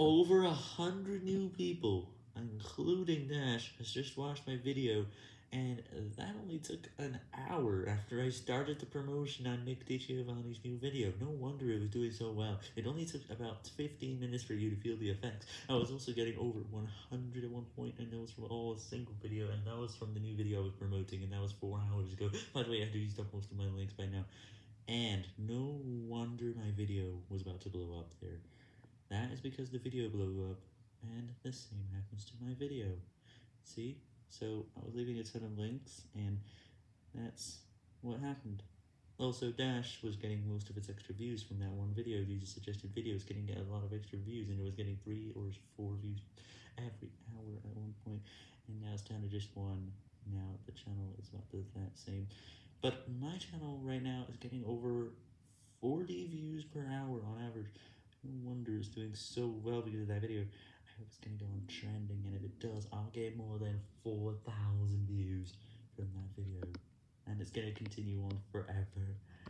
Over a hundred new people, including Dash, has just watched my video, and that only took an hour after I started the promotion on Nick DiGiovanni's new video. No wonder it was doing so well. It only took about 15 minutes for you to feel the effects. I was also getting over 100 at one point, and that was from all a single video, and that was from the new video I was promoting, and that was 4 hours ago. By the way, I do use up most of my links by now. And no wonder my video was about to blow up there. That is because the video blew up, and the same happens to my video. See? So, I was leaving a ton of links, and that's what happened. Also, Dash was getting most of its extra views from that one video due to suggested videos getting a lot of extra views, and it was getting 3 or 4 views every hour at one point, and now it's down to just one. Now the channel is about the that same. But my channel right now is getting over 40 views per hour on average. No wonder it's doing so well because of that video. I hope it's going to go on trending, and if it does, I'll get more than 4,000 views from that video. And it's going to continue on forever.